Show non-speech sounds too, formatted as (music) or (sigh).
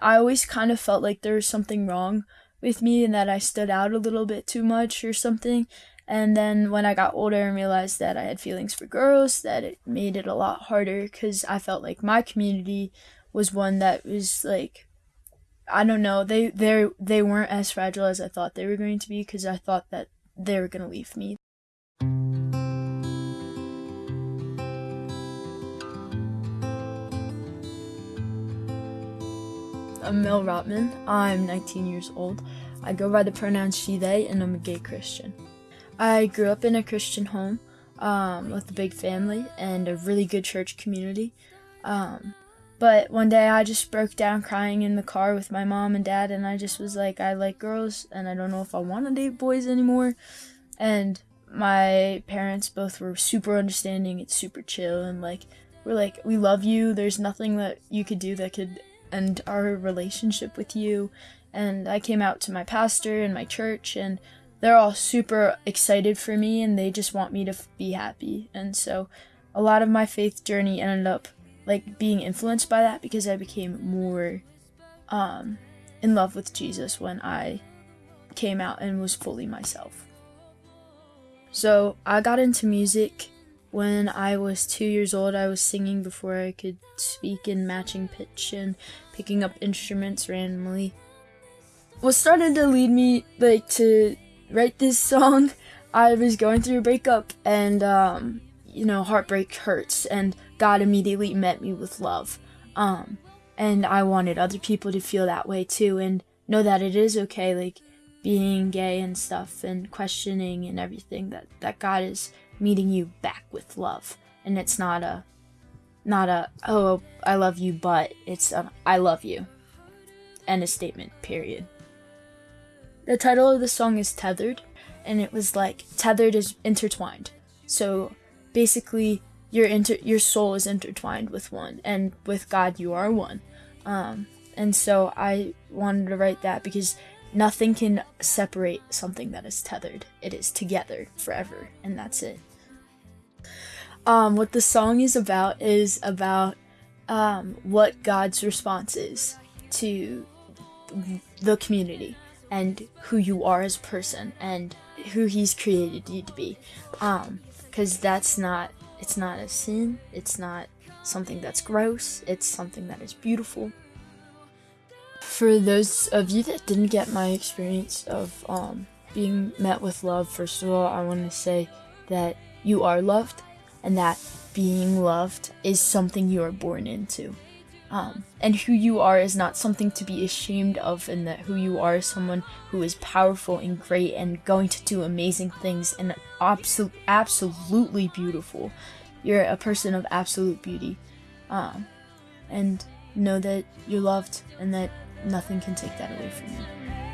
I always kind of felt like there was something wrong with me and that I stood out a little bit too much or something. And then when I got older and realized that I had feelings for girls, that it made it a lot harder because I felt like my community was one that was like, I don't know, they they they weren't as fragile as I thought they were going to be because I thought that they were gonna leave me. I'm Mel Rotman. I'm 19 years old. I go by the pronouns she, they, and I'm a gay Christian. I grew up in a Christian home um, with a big family and a really good church community. Um, but one day I just broke down crying in the car with my mom and dad, and I just was like, I like girls, and I don't know if I want to date boys anymore. And my parents both were super understanding, it's super chill, and like, we're like, we love you. There's nothing that you could do that could end our relationship with you. And I came out to my pastor and my church, and they're all super excited for me and they just want me to f- be happy. And so a lot of my faith journey ended up like being influenced by that because I became more um, in love with Jesus when I came out and was fully myself. So I got into music when I was two years old. I was singing before I could speak in matching pitch and picking up instruments randomly. What started to lead me like to write this song, (laughs) I was going through a breakup and, um, you know, heartbreak hurts, and God immediately met me with love. Um, and I wanted other people to feel that way too, and know that it is okay, like being gay and stuff, and questioning and everything. That that God is meeting you back with love, and it's not a, not a oh I love you, but it's I love you. and a statement. Period. The title of the song is Tethered, and it was like tethered is intertwined. So basically, your inter- your soul is intertwined with one, and with God, you are one. Um, and so I wanted to write that because nothing can separate something that is tethered. It is together forever, and that's it. Um, what the song is about is about um, what God's response is to the community and who you are as a person and who he's created you to be um because that's not it's not a sin it's not something that's gross it's something that is beautiful for those of you that didn't get my experience of um being met with love first of all i want to say that you are loved and that being loved is something you are born into um, and who you are is not something to be ashamed of, and that who you are is someone who is powerful and great and going to do amazing things and absol- absolutely beautiful. You're a person of absolute beauty. Um, and know that you're loved and that Nothing can take that away from you.